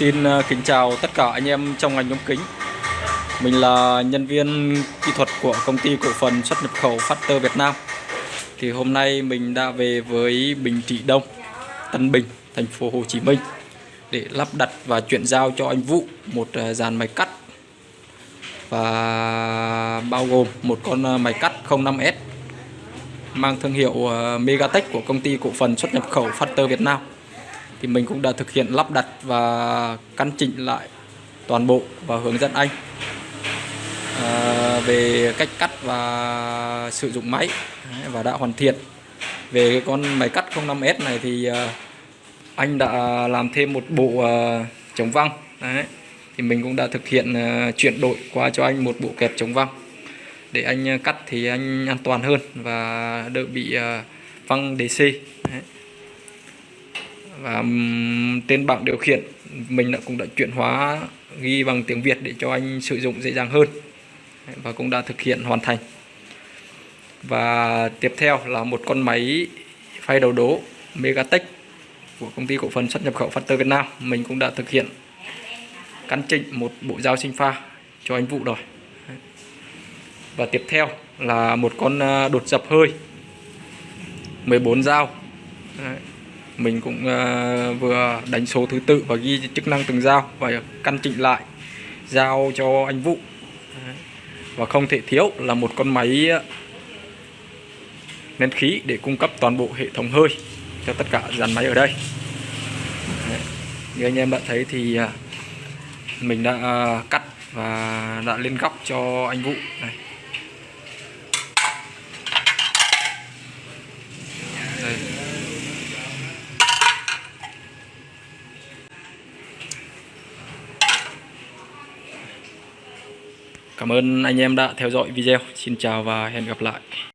Xin ờ, kính chào tất cả anh em trong ngành ống kính. Mình là nhân viên kỹ thuật của công ty cổ phần xuất nhập khẩu Factor Việt Nam. Thì hôm nay mình đã về với Bình Trị Đông, Tân Bình, thành phố Hồ Chí Minh Để lắp đặt và chuyển giao cho anh Vũ một ờ, dàn máy cắt. Và bao gồm một con ờ, máy cắt 05S Mang thương hiệu Megatech của công ty cổ phần xuất nhập khẩu Factor Việt Nam thì mình cũng đã thực hiện lắp đặt và căn chỉnh lại toàn bộ và hướng dẫn anh à, về cách cắt và sử dụng máy. Và đã hoàn thiện. Về cái con máy cắt 05S này thì à, anh đã làm thêm một bộ à, chống văng. Đấy. thì mình cũng đã thực hiện à, chuyển đổi qua cho anh một bộ kẹp chống văng. Để anh cắt thì anh an toàn hơn và đỡ bị văng DC và trên bảng điều khiển, mình đã cũng đã chuyển hóa ghi bằng tiếng Việt để cho anh sử dụng dễ dàng hơn. Và cũng đã thực hiện hoàn thành. Và tiếp theo là một con máy phay đầu đố Megatech của công ty cổ phần xuất nhập khẩu Factor Việt Nam. Mình cũng đã thực hiện căn chỉnh một bộ dao sinh pha cho anh Vũ rồi. Và tiếp theo là một con à, đột dập hơi 14 dao. Đấy mình cũng uh, vừa đánh số thứ tự và ghi chức năng từng dao và căn chỉnh lại dao cho anh Vũ. Và không thể thiếu là một con máy ờ, nén khí để cung cấp toàn bộ hệ thống hơi cho tất cả dàn máy ở đây. Như anh em đã thấy thì ờ, mình đã cắt và đã lên góc cho anh Vũ. Này Cảm ơn anh em đã theo dõi video. Xin chào và hẹn gặp lại.